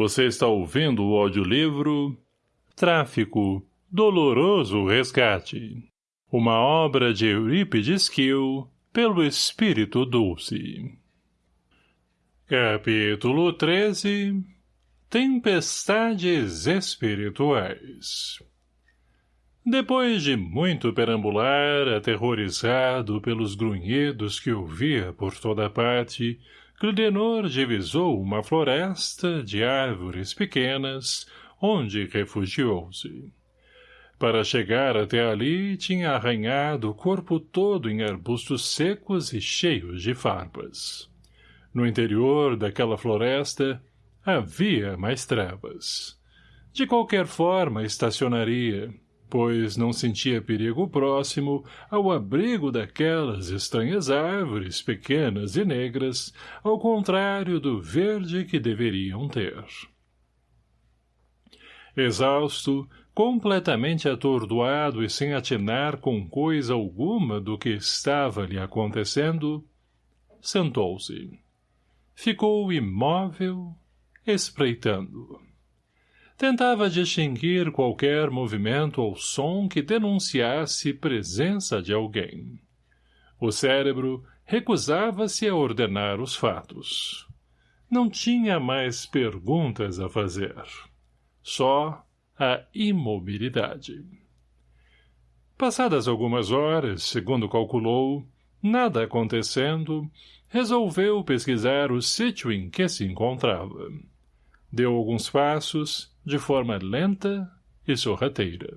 Você está ouvindo o audiolivro Tráfico, Doloroso Resgate. Uma obra de Eurípides Kiel, pelo Espírito Dulce. Capítulo 13 Tempestades Espirituais Depois de muito perambular, aterrorizado pelos grunhidos que ouvia por toda parte, Clidenor divisou uma floresta de árvores pequenas, onde refugiou-se. Para chegar até ali, tinha arranhado o corpo todo em arbustos secos e cheios de farpas. No interior daquela floresta, havia mais trevas. De qualquer forma, estacionaria, pois não sentia perigo próximo ao abrigo daquelas estranhas árvores pequenas e negras, ao contrário do verde que deveriam ter. Exausto, completamente atordoado e sem atinar com coisa alguma do que estava lhe acontecendo, sentou-se. Ficou imóvel, espreitando. Tentava distinguir qualquer movimento ou som que denunciasse presença de alguém. O cérebro recusava-se a ordenar os fatos. Não tinha mais perguntas a fazer. Só a imobilidade. Passadas algumas horas, segundo calculou, nada acontecendo, resolveu pesquisar o sítio em que se encontrava. Deu alguns passos de forma lenta e sorrateira.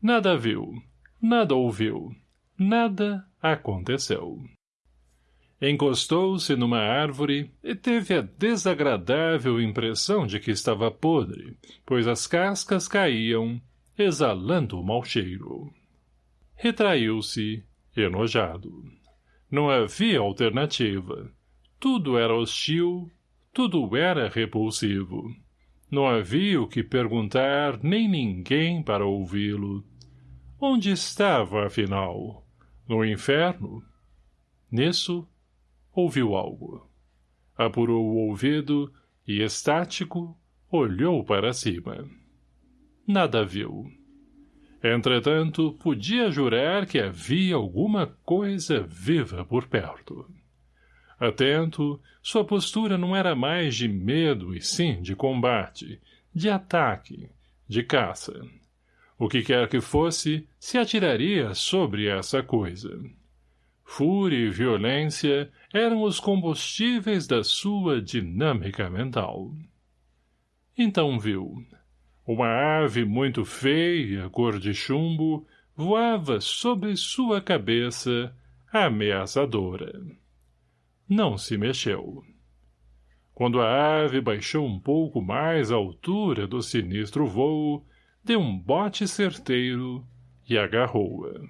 Nada viu, nada ouviu, nada aconteceu. Encostou-se numa árvore e teve a desagradável impressão de que estava podre, pois as cascas caíam, exalando o mau cheiro. Retraiu-se, enojado. Não havia alternativa. Tudo era hostil, tudo era repulsivo. Não havia o que perguntar, nem ninguém para ouvi-lo. Onde estava, afinal? No inferno? Nisso, ouviu algo. Apurou o ouvido e, estático, olhou para cima. Nada viu. Entretanto, podia jurar que havia alguma coisa viva por perto. Atento, sua postura não era mais de medo e sim de combate, de ataque, de caça. O que quer que fosse, se atiraria sobre essa coisa. Fúria e violência eram os combustíveis da sua dinâmica mental. Então viu. Uma ave muito feia, cor de chumbo, voava sobre sua cabeça, ameaçadora não se mexeu. Quando a ave baixou um pouco mais a altura do sinistro voo, deu um bote certeiro e agarrou-a.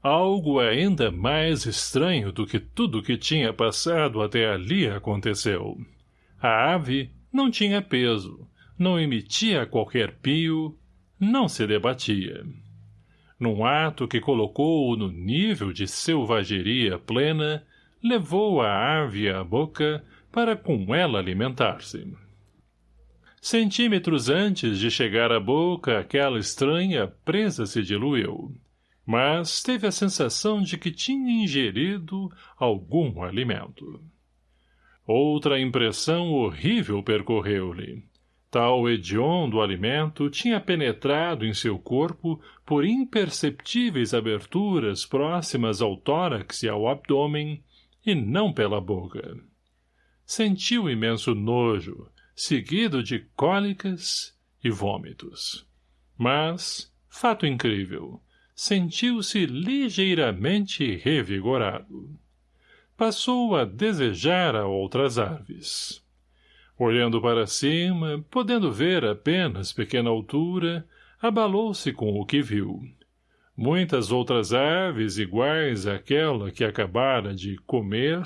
Algo ainda mais estranho do que tudo que tinha passado até ali aconteceu. A ave não tinha peso, não emitia qualquer pio, não se debatia. Num ato que colocou-o no nível de selvageria plena, levou a ave à boca para com ela alimentar-se. Centímetros antes de chegar à boca, aquela estranha presa se diluiu, mas teve a sensação de que tinha ingerido algum alimento. Outra impressão horrível percorreu-lhe. Tal hediondo alimento tinha penetrado em seu corpo por imperceptíveis aberturas próximas ao tórax e ao abdômen, e não pela boca. Sentiu imenso nojo, seguido de cólicas e vômitos. Mas, fato incrível, sentiu-se ligeiramente revigorado. Passou a desejar a outras aves. Olhando para cima, podendo ver apenas pequena altura, abalou-se com o que viu. Muitas outras aves iguais àquela que acabara de comer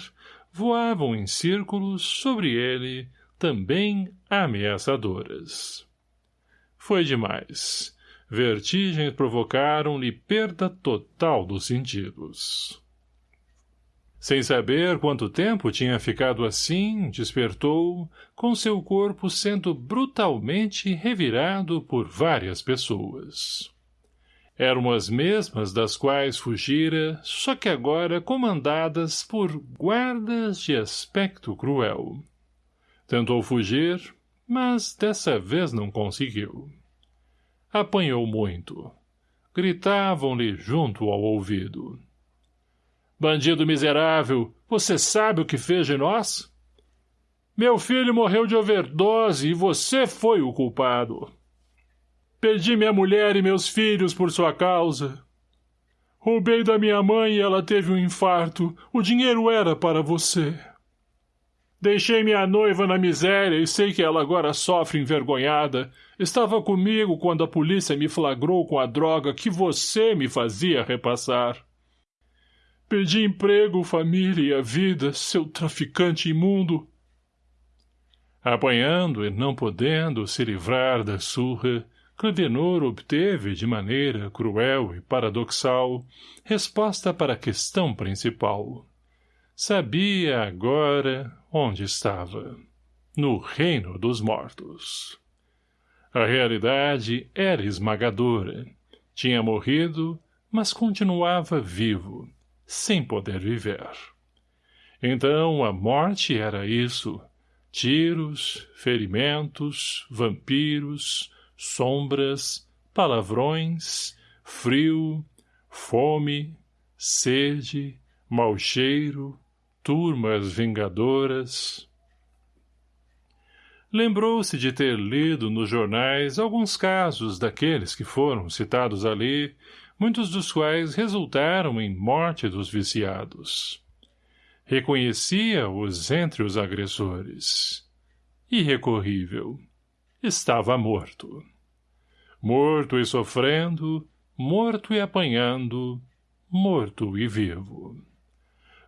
voavam em círculos sobre ele, também ameaçadoras. Foi demais. Vertigens provocaram-lhe perda total dos sentidos. Sem saber quanto tempo tinha ficado assim, despertou, com seu corpo sendo brutalmente revirado por várias pessoas. Eram as mesmas das quais fugira, só que agora comandadas por guardas de aspecto cruel. Tentou fugir, mas dessa vez não conseguiu. Apanhou muito. Gritavam-lhe junto ao ouvido. Bandido miserável, você sabe o que fez de nós? Meu filho morreu de overdose e você foi o culpado. Perdi minha mulher e meus filhos por sua causa. Roubei da minha mãe e ela teve um infarto. O dinheiro era para você. Deixei minha noiva na miséria e sei que ela agora sofre envergonhada. Estava comigo quando a polícia me flagrou com a droga que você me fazia repassar. Perdi emprego, família e a vida, seu traficante imundo. Apanhando e não podendo se livrar da surra, Cledenor obteve, de maneira cruel e paradoxal, resposta para a questão principal. Sabia agora onde estava. No reino dos mortos. A realidade era esmagadora. Tinha morrido, mas continuava vivo, sem poder viver. Então a morte era isso. Tiros, ferimentos, vampiros, sombras, palavrões, frio, fome, sede, mau cheiro, turmas vingadoras. Lembrou-se de ter lido nos jornais alguns casos daqueles que foram citados ali, muitos dos quais resultaram em morte dos viciados. Reconhecia-os entre os agressores. Irrecorrível. Estava morto. Morto e sofrendo, morto e apanhando, morto e vivo.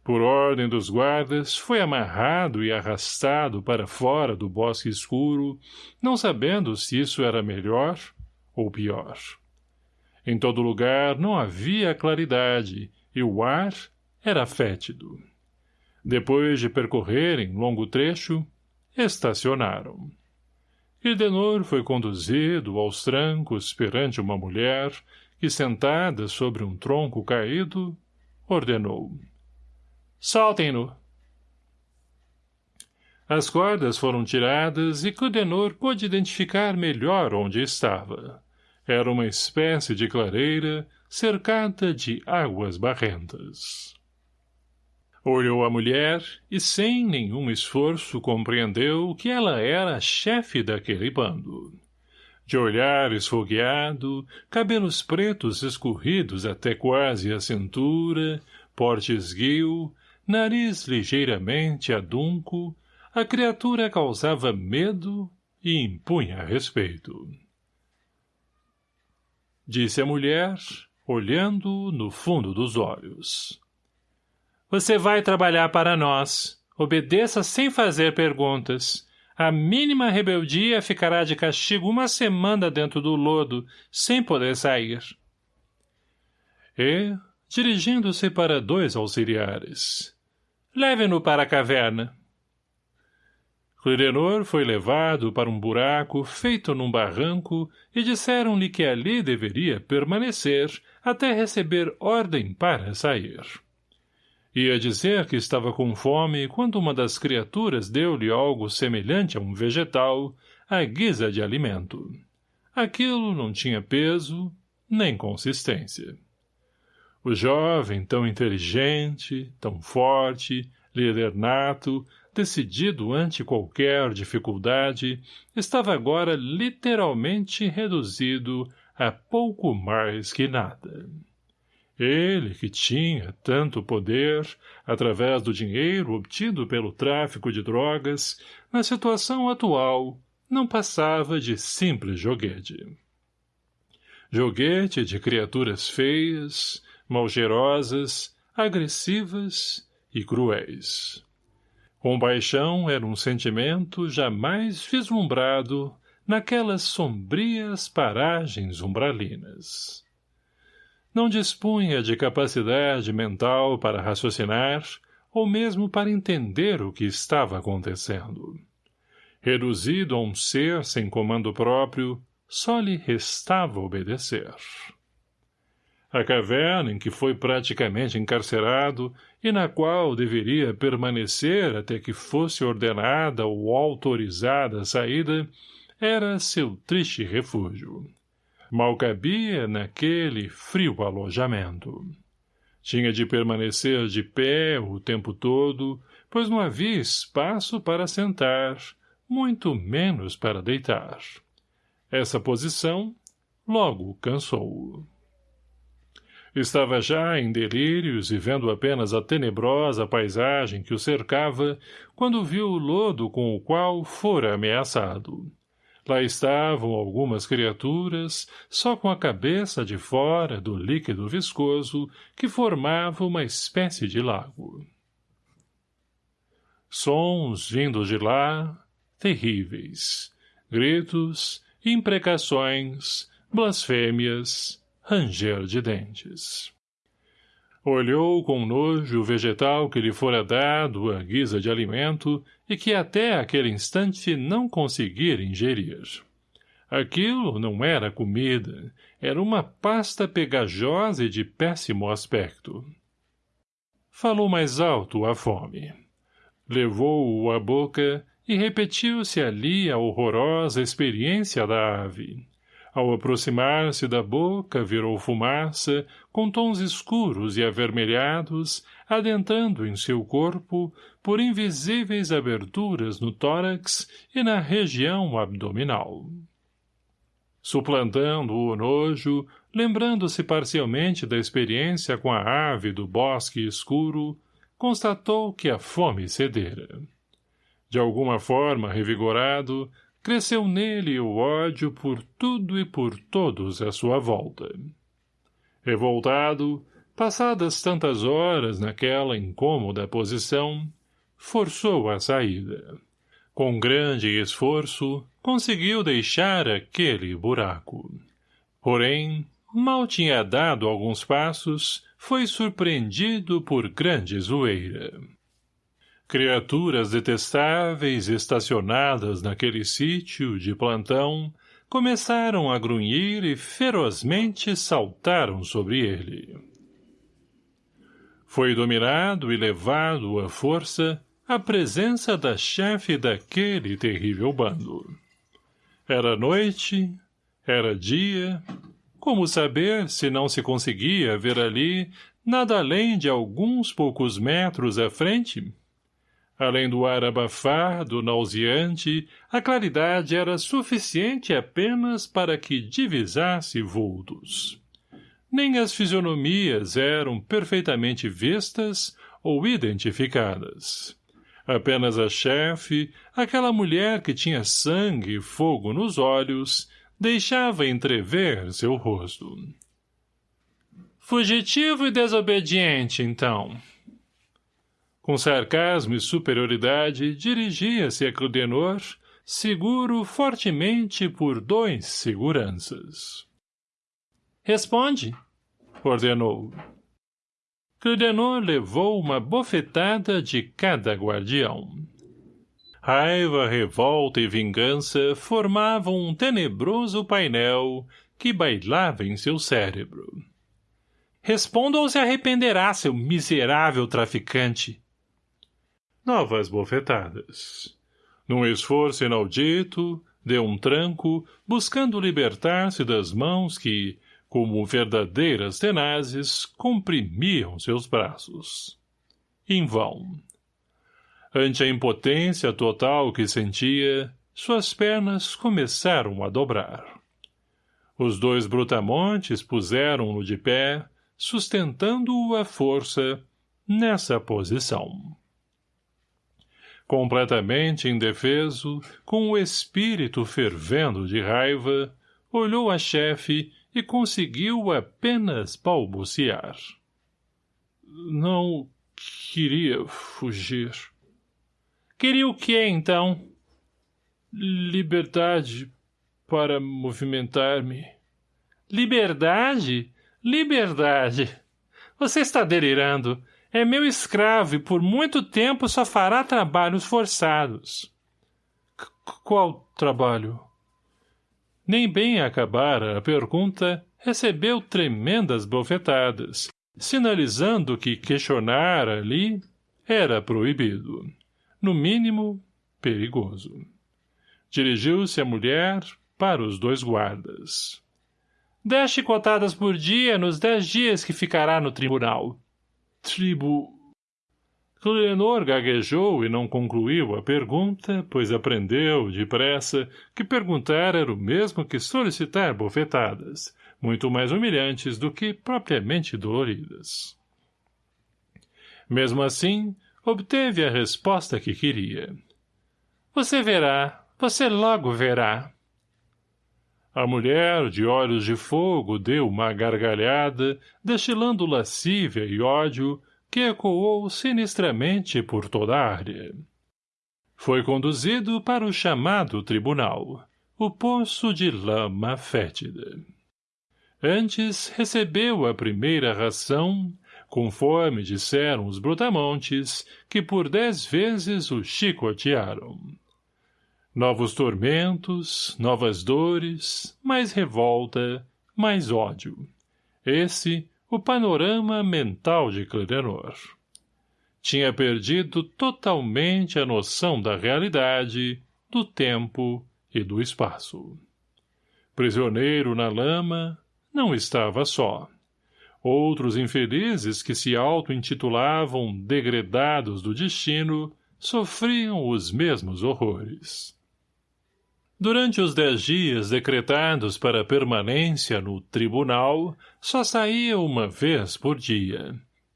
Por ordem dos guardas, foi amarrado e arrastado para fora do bosque escuro, não sabendo se isso era melhor ou pior. Em todo lugar não havia claridade, e o ar era fétido. Depois de percorrerem longo trecho, estacionaram. Ildenor foi conduzido aos trancos perante uma mulher que, sentada sobre um tronco caído, ordenou. Soltem-no! As cordas foram tiradas e Cludenor pôde identificar melhor onde estava. Era uma espécie de clareira cercada de águas barrentas. Olhou a mulher e, sem nenhum esforço, compreendeu que ela era a chefe daquele bando. De olhar esfogueado, cabelos pretos escorridos até quase a cintura, porte esguio, nariz ligeiramente adunco, a criatura causava medo e impunha respeito. Disse a mulher, olhando no fundo dos olhos. Você vai trabalhar para nós. Obedeça sem fazer perguntas. A mínima rebeldia ficará de castigo uma semana dentro do lodo, sem poder sair. E, dirigindo-se para dois auxiliares. Leve-no para a caverna. Clidenor foi levado para um buraco feito num barranco e disseram-lhe que ali deveria permanecer até receber ordem para sair. Ia dizer que estava com fome quando uma das criaturas deu-lhe algo semelhante a um vegetal, à guisa de alimento. Aquilo não tinha peso, nem consistência. O jovem, tão inteligente, tão forte, líder nato, decidido ante qualquer dificuldade, estava agora literalmente reduzido a pouco mais que nada. Ele, que tinha tanto poder, através do dinheiro obtido pelo tráfico de drogas, na situação atual, não passava de simples joguete. Joguete de criaturas feias, malgerosas, agressivas e cruéis. Compaixão era um sentimento jamais vislumbrado naquelas sombrias paragens umbralinas. Não dispunha de capacidade mental para raciocinar ou mesmo para entender o que estava acontecendo. Reduzido a um ser sem comando próprio, só lhe restava obedecer. A caverna em que foi praticamente encarcerado e na qual deveria permanecer até que fosse ordenada ou autorizada a saída, era seu triste refúgio. Mal cabia naquele frio alojamento. Tinha de permanecer de pé o tempo todo, pois não havia espaço para sentar, muito menos para deitar. Essa posição logo cansou-o. Estava já em delírios e vendo apenas a tenebrosa paisagem que o cercava, quando viu o lodo com o qual fora ameaçado. Lá estavam algumas criaturas, só com a cabeça de fora do líquido viscoso que formava uma espécie de lago. Sons vindos de lá, terríveis. Gritos, imprecações, blasfêmias, ranger de dentes. Olhou com nojo o vegetal que lhe fora dado à guisa de alimento e que até aquele instante não conseguira ingerir. Aquilo não era comida, era uma pasta pegajosa e de péssimo aspecto. Falou mais alto a fome. Levou-o à boca e repetiu-se ali a horrorosa experiência da ave. Ao aproximar-se da boca, virou fumaça, com tons escuros e avermelhados, adentrando em seu corpo por invisíveis aberturas no tórax e na região abdominal. Suplantando o nojo, lembrando-se parcialmente da experiência com a ave do bosque escuro, constatou que a fome cedera. De alguma forma revigorado, cresceu nele o ódio por tudo e por todos à sua volta. Revoltado, passadas tantas horas naquela incômoda posição, forçou a saída. Com grande esforço, conseguiu deixar aquele buraco. Porém, mal tinha dado alguns passos, foi surpreendido por grande zoeira. Criaturas detestáveis estacionadas naquele sítio de plantão começaram a grunhir e ferozmente saltaram sobre ele. Foi dominado e levado à força à presença da chefe daquele terrível bando. Era noite, era dia, como saber se não se conseguia ver ali, nada além de alguns poucos metros à frente, Além do ar abafado, nauseante, a claridade era suficiente apenas para que divisasse vultos. Nem as fisionomias eram perfeitamente vistas ou identificadas. Apenas a chefe, aquela mulher que tinha sangue e fogo nos olhos, deixava entrever seu rosto. Fugitivo e desobediente, então, com sarcasmo e superioridade, dirigia-se a Cludenor, seguro fortemente por dois seguranças. Responde, ordenou. Cludenor levou uma bofetada de cada guardião. Raiva, revolta e vingança formavam um tenebroso painel que bailava em seu cérebro. Responda ou se arrependerá, seu miserável traficante, novas bofetadas. Num esforço inaudito, deu um tranco, buscando libertar-se das mãos que, como verdadeiras tenazes, comprimiam seus braços. Em vão. Ante a impotência total que sentia, suas pernas começaram a dobrar. Os dois brutamontes puseram-no de pé, sustentando-o à força, nessa posição completamente indefeso, com o espírito fervendo de raiva, olhou a chefe e conseguiu apenas balbuciar. Não queria fugir. Queria o que, então? Liberdade para movimentar-me. Liberdade? Liberdade! Você está delirando. É meu escravo e por muito tempo só fará trabalhos forçados. C qual trabalho? Nem bem acabara a pergunta, recebeu tremendas bofetadas, sinalizando que questionar ali era proibido. No mínimo, perigoso. Dirigiu-se a mulher para os dois guardas. Dez chicotadas por dia nos dez dias que ficará no tribunal. Tribu... Clenor gaguejou e não concluiu a pergunta, pois aprendeu, depressa, que perguntar era o mesmo que solicitar bofetadas, muito mais humilhantes do que propriamente doloridas. Mesmo assim, obteve a resposta que queria. Você verá, você logo verá. A mulher, de olhos de fogo, deu uma gargalhada, destilando lascívia e ódio, que ecoou sinistramente por toda a área. Foi conduzido para o chamado tribunal, o poço de lama fétida. Antes recebeu a primeira ração, conforme disseram os brutamontes, que por dez vezes o chicotearam. Novos tormentos, novas dores, mais revolta, mais ódio. Esse o panorama mental de Cledenor. Tinha perdido totalmente a noção da realidade, do tempo e do espaço. Prisioneiro na lama, não estava só. Outros infelizes que se auto-intitulavam degredados do destino sofriam os mesmos horrores. Durante os dez dias decretados para permanência no tribunal, só saía uma vez por dia,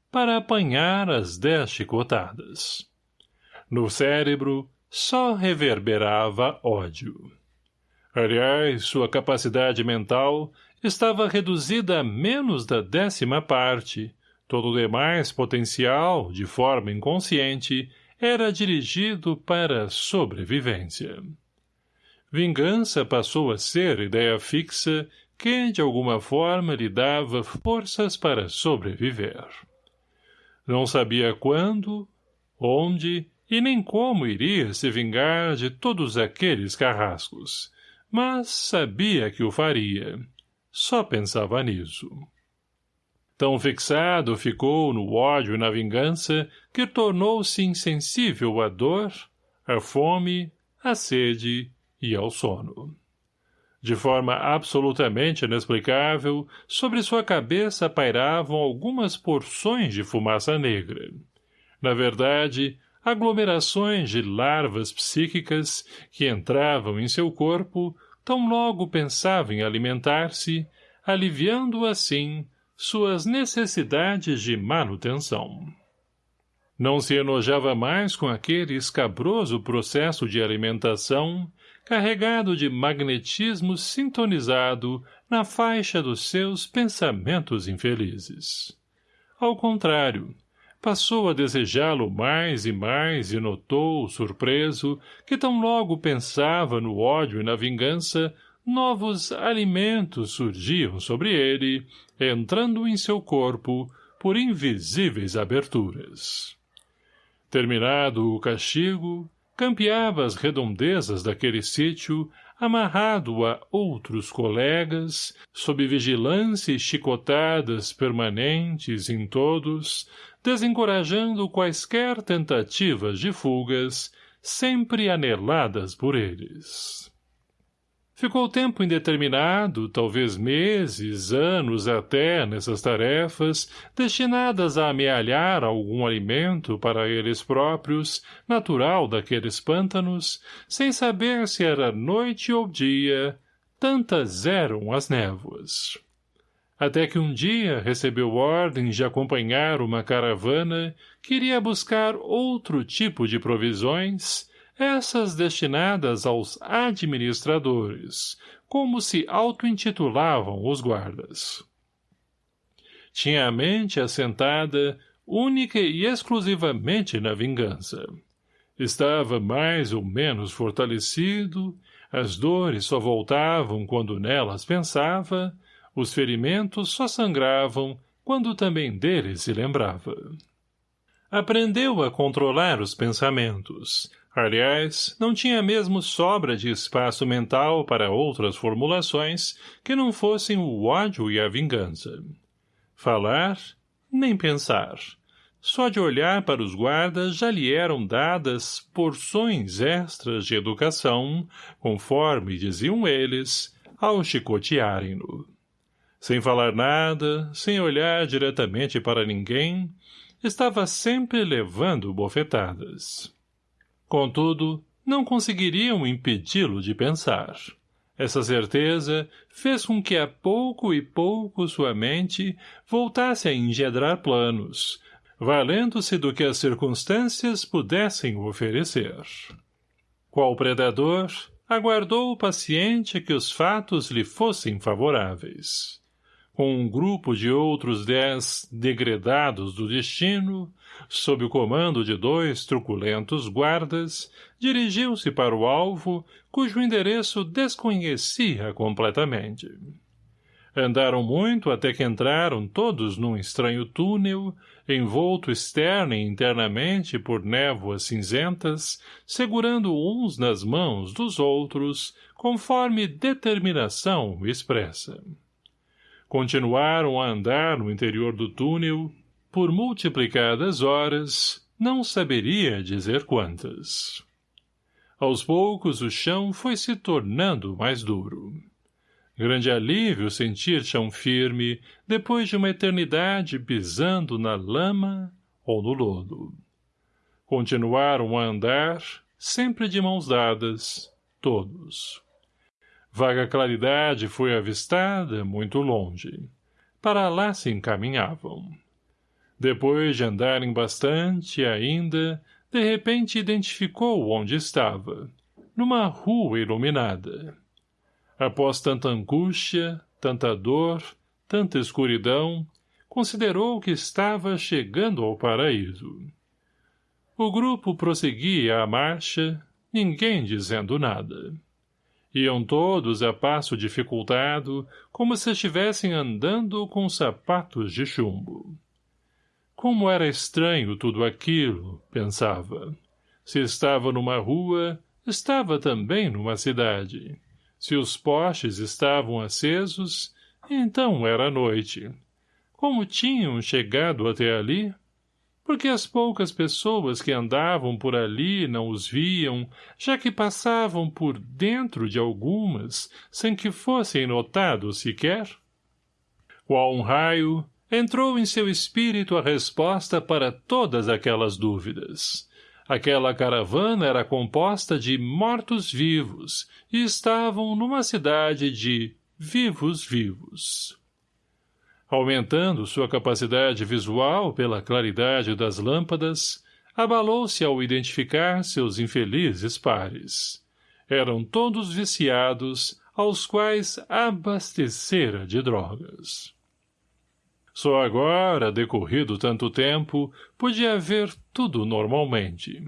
para apanhar as dez chicotadas. No cérebro, só reverberava ódio. Aliás, sua capacidade mental estava reduzida a menos da décima parte, todo o demais potencial, de forma inconsciente, era dirigido para a sobrevivência. Vingança passou a ser ideia fixa que, de alguma forma, lhe dava forças para sobreviver. Não sabia quando, onde e nem como iria se vingar de todos aqueles carrascos, mas sabia que o faria. Só pensava nisso. Tão fixado ficou no ódio e na vingança que tornou-se insensível à dor, à fome, à sede e ao sono. De forma absolutamente inexplicável, sobre sua cabeça pairavam algumas porções de fumaça negra. Na verdade, aglomerações de larvas psíquicas que entravam em seu corpo tão logo pensava em alimentar-se, aliviando assim suas necessidades de manutenção. Não se enojava mais com aquele escabroso processo de alimentação carregado de magnetismo sintonizado na faixa dos seus pensamentos infelizes. Ao contrário, passou a desejá-lo mais e mais e notou, surpreso, que tão logo pensava no ódio e na vingança, novos alimentos surgiam sobre ele, entrando em seu corpo por invisíveis aberturas. Terminado o castigo, campeava as redondezas daquele sítio, amarrado a outros colegas, sob vigilância e chicotadas permanentes em todos, desencorajando quaisquer tentativas de fugas, sempre aneladas por eles. Ficou tempo indeterminado, talvez meses, anos até, nessas tarefas, destinadas a amealhar algum alimento para eles próprios, natural daqueles pântanos, sem saber se era noite ou dia, tantas eram as névoas. Até que um dia recebeu ordens de acompanhar uma caravana que iria buscar outro tipo de provisões, essas destinadas aos administradores, como se auto-intitulavam os guardas. Tinha a mente assentada única e exclusivamente na vingança. Estava mais ou menos fortalecido, as dores só voltavam quando nelas pensava, os ferimentos só sangravam quando também dele se lembrava. Aprendeu a controlar os pensamentos. Aliás, não tinha mesmo sobra de espaço mental para outras formulações que não fossem o ódio e a vingança. Falar, nem pensar. Só de olhar para os guardas já lhe eram dadas porções extras de educação, conforme diziam eles, ao chicotearem-no. Sem falar nada, sem olhar diretamente para ninguém, estava sempre levando bofetadas. Contudo, não conseguiriam impedi-lo de pensar. Essa certeza fez com que a pouco e pouco sua mente voltasse a engendrar planos, valendo-se do que as circunstâncias pudessem oferecer. Qual predador, aguardou paciente que os fatos lhe fossem favoráveis. Com um grupo de outros dez degredados do destino, sob o comando de dois truculentos guardas, dirigiu-se para o alvo, cujo endereço desconhecia completamente. Andaram muito até que entraram todos num estranho túnel, envolto externa e internamente por névoas cinzentas, segurando uns nas mãos dos outros, conforme determinação expressa. Continuaram a andar no interior do túnel, por multiplicadas horas, não saberia dizer quantas. Aos poucos o chão foi se tornando mais duro. Grande alívio sentir chão firme depois de uma eternidade pisando na lama ou no lodo. Continuaram a andar, sempre de mãos dadas, todos. Vaga claridade foi avistada muito longe. Para lá se encaminhavam. Depois de andarem bastante ainda, de repente identificou onde estava, numa rua iluminada. Após tanta angústia, tanta dor, tanta escuridão, considerou que estava chegando ao paraíso. O grupo prosseguia a marcha, ninguém dizendo nada. Iam todos a passo dificultado, como se estivessem andando com sapatos de chumbo. Como era estranho tudo aquilo, pensava. Se estava numa rua, estava também numa cidade. Se os postes estavam acesos, então era noite. Como tinham chegado até ali? Porque as poucas pessoas que andavam por ali não os viam, já que passavam por dentro de algumas, sem que fossem notados sequer? Qual um raio, entrou em seu espírito a resposta para todas aquelas dúvidas. Aquela caravana era composta de mortos-vivos e estavam numa cidade de vivos-vivos. Aumentando sua capacidade visual pela claridade das lâmpadas, abalou-se ao identificar seus infelizes pares. Eram todos viciados, aos quais abastecera de drogas. Só agora, decorrido tanto tempo, podia ver tudo normalmente.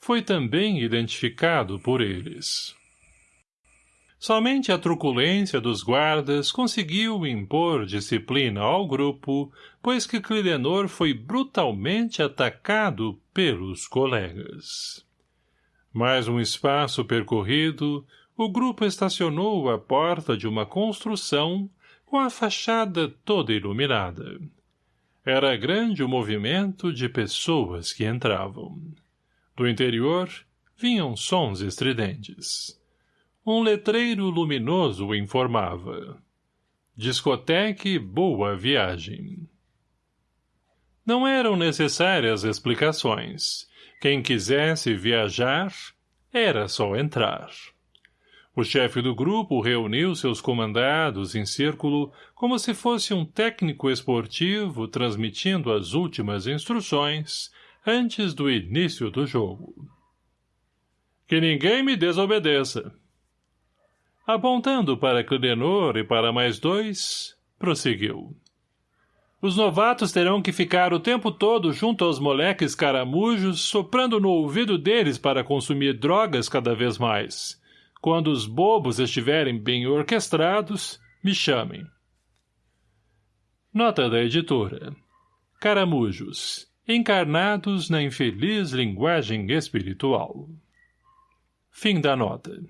Foi também identificado por eles. Somente a truculência dos guardas conseguiu impor disciplina ao grupo, pois que Clidenor foi brutalmente atacado pelos colegas. Mais um espaço percorrido, o grupo estacionou à porta de uma construção com a fachada toda iluminada. Era grande o movimento de pessoas que entravam. Do interior, vinham sons estridentes. Um letreiro luminoso informava. Discoteque Boa Viagem. Não eram necessárias explicações. Quem quisesse viajar, era só entrar. O chefe do grupo reuniu seus comandados em círculo como se fosse um técnico esportivo transmitindo as últimas instruções antes do início do jogo. Que ninguém me desobedeça. Apontando para Clidenor e para mais dois, prosseguiu. Os novatos terão que ficar o tempo todo junto aos moleques caramujos, soprando no ouvido deles para consumir drogas cada vez mais — quando os bobos estiverem bem orquestrados, me chamem. Nota da editora. Caramujos. encarnados na infeliz linguagem espiritual. Fim da nota.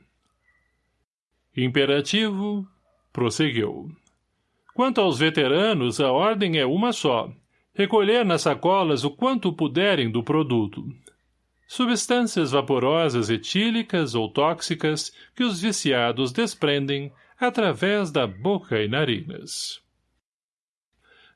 Imperativo, prosseguiu. Quanto aos veteranos, a ordem é uma só. Recolher nas sacolas o quanto puderem do produto. Substâncias vaporosas etílicas ou tóxicas que os viciados desprendem através da boca e narinas.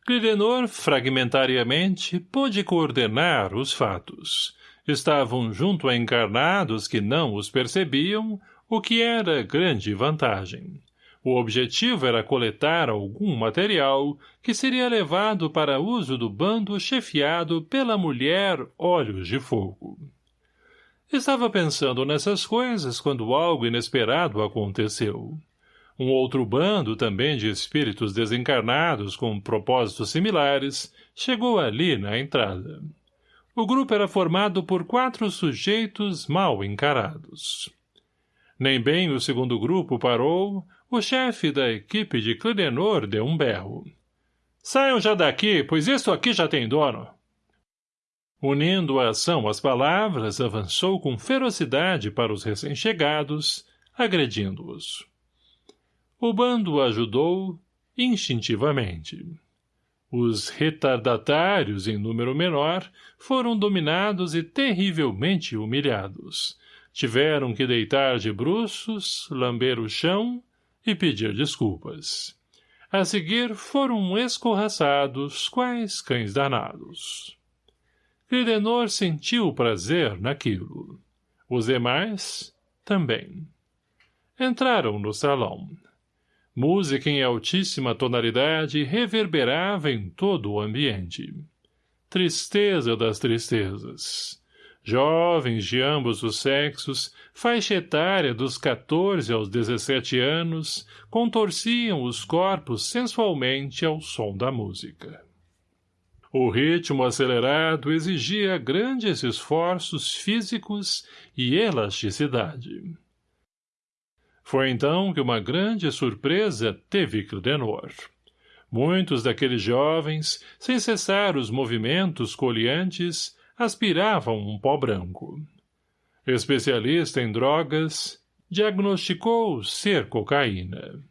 Clidenor, fragmentariamente, pôde coordenar os fatos. Estavam junto a encarnados que não os percebiam, o que era grande vantagem. O objetivo era coletar algum material que seria levado para uso do bando chefiado pela mulher Olhos de Fogo. Estava pensando nessas coisas quando algo inesperado aconteceu. Um outro bando, também de espíritos desencarnados com propósitos similares, chegou ali na entrada. O grupo era formado por quatro sujeitos mal encarados. Nem bem o segundo grupo parou, o chefe da equipe de Clidenor deu um berro. Saiam já daqui, pois isso aqui já tem dono. Unindo a ação às palavras, avançou com ferocidade para os recém-chegados, agredindo-os. O bando ajudou instintivamente. Os retardatários, em número menor, foram dominados e terrivelmente humilhados. Tiveram que deitar de bruços, lamber o chão e pedir desculpas. A seguir foram escorraçados, quais cães danados. Cridenor sentiu prazer naquilo. Os demais, também. Entraram no salão. Música em altíssima tonalidade reverberava em todo o ambiente. Tristeza das tristezas. Jovens de ambos os sexos, faixa etária dos 14 aos 17 anos, contorciam os corpos sensualmente ao som da música. O ritmo acelerado exigia grandes esforços físicos e elasticidade. Foi então que uma grande surpresa teve Clidenor. Muitos daqueles jovens, sem cessar os movimentos coliantes, aspiravam um pó branco. Especialista em drogas, diagnosticou ser cocaína.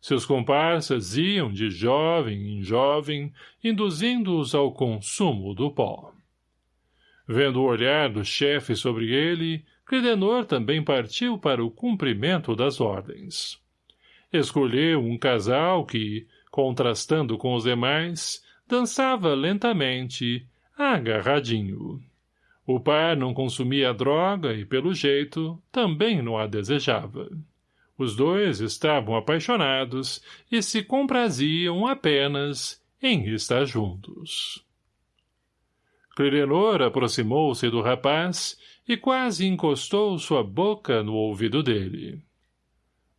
Seus comparsas iam de jovem em jovem, induzindo-os ao consumo do pó. Vendo o olhar do chefe sobre ele, Credenor também partiu para o cumprimento das ordens. Escolheu um casal que, contrastando com os demais, dançava lentamente, agarradinho. O par não consumia droga e, pelo jeito, também não a desejava. Os dois estavam apaixonados e se compraziam apenas em estar juntos. Clirenor aproximou-se do rapaz e quase encostou sua boca no ouvido dele.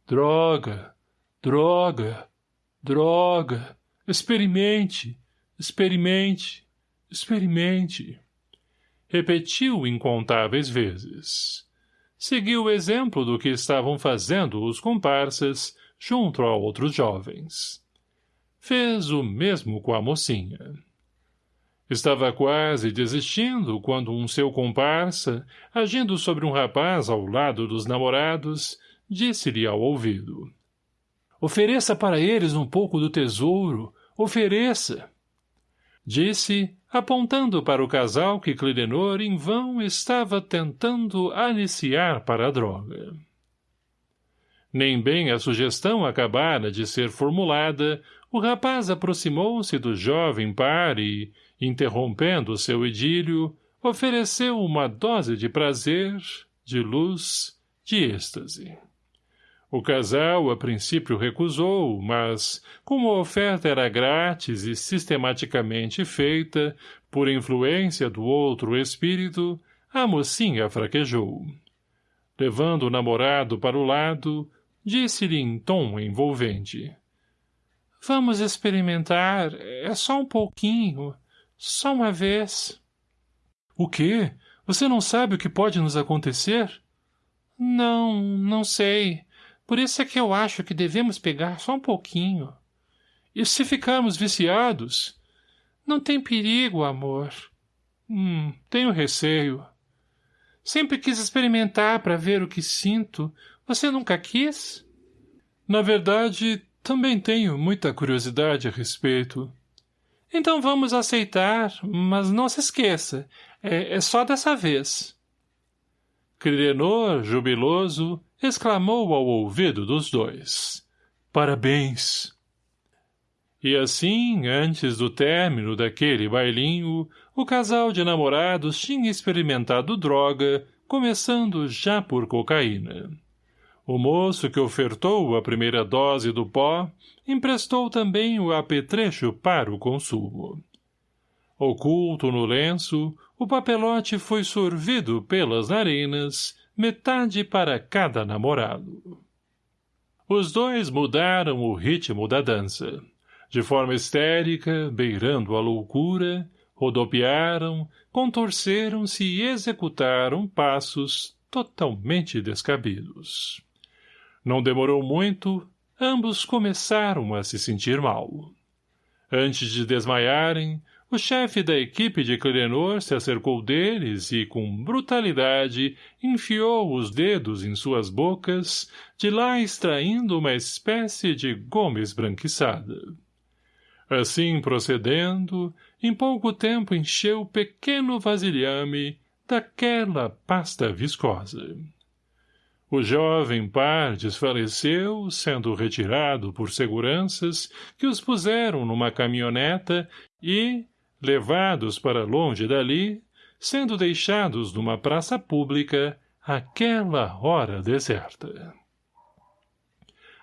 Droga, droga, droga, experimente, experimente, experimente. Repetiu incontáveis vezes. Seguiu o exemplo do que estavam fazendo os comparsas junto a outros jovens. Fez o mesmo com a mocinha. Estava quase desistindo quando um seu comparsa, agindo sobre um rapaz ao lado dos namorados, disse-lhe ao ouvido. Ofereça para eles um pouco do tesouro, ofereça. Disse, apontando para o casal que Clidenor em vão estava tentando aliciar para a droga. Nem bem a sugestão acabara de ser formulada, o rapaz aproximou-se do jovem par e, interrompendo seu idílio, ofereceu uma dose de prazer, de luz, de êxtase. O casal, a princípio, recusou, mas, como a oferta era grátis e sistematicamente feita, por influência do outro espírito, a mocinha fraquejou. Levando o namorado para o lado, disse-lhe em tom envolvente. — Vamos experimentar, é só um pouquinho. Só uma vez. O quê? Você não sabe o que pode nos acontecer? Não, não sei. Por isso é que eu acho que devemos pegar só um pouquinho. E se ficarmos viciados? Não tem perigo, amor. Hum, tenho receio. Sempre quis experimentar para ver o que sinto. Você nunca quis? Na verdade, também tenho muita curiosidade a respeito. Então vamos aceitar, mas não se esqueça. É, é só dessa vez. Crirenor, jubiloso, exclamou ao ouvido dos dois. Parabéns! E assim, antes do término daquele bailinho, o casal de namorados tinha experimentado droga, começando já por cocaína. O moço que ofertou a primeira dose do pó emprestou também o apetrecho para o consumo. Oculto no lenço, o papelote foi sorvido pelas narinas, metade para cada namorado. Os dois mudaram o ritmo da dança. De forma histérica, beirando a loucura, rodopiaram, contorceram-se e executaram passos totalmente descabidos. Não demorou muito, ambos começaram a se sentir mal. Antes de desmaiarem, o chefe da equipe de Clenor se acercou deles e, com brutalidade, enfiou os dedos em suas bocas, de lá extraindo uma espécie de goma esbranquiçada. Assim procedendo, em pouco tempo encheu pequeno vasilhame daquela pasta viscosa. O jovem par desfaleceu, sendo retirado por seguranças que os puseram numa caminhoneta e, levados para longe dali, sendo deixados numa praça pública àquela hora deserta.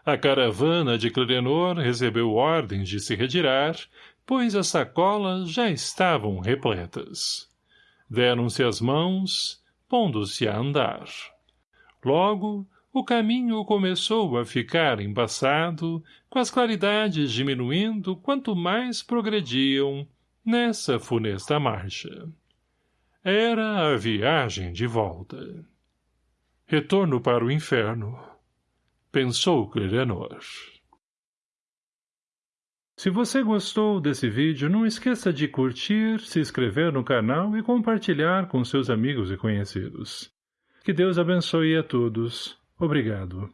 A caravana de Clenor recebeu ordens de se retirar, pois as sacolas já estavam repletas. Deram-se as mãos, pondo-se a andar. Logo, o caminho começou a ficar embaçado, com as claridades diminuindo quanto mais progrediam nessa funesta marcha. Era a viagem de volta. Retorno para o inferno pensou Clerenor. Se você gostou desse vídeo, não esqueça de curtir, se inscrever no canal e compartilhar com seus amigos e conhecidos. Que Deus abençoe a todos. Obrigado.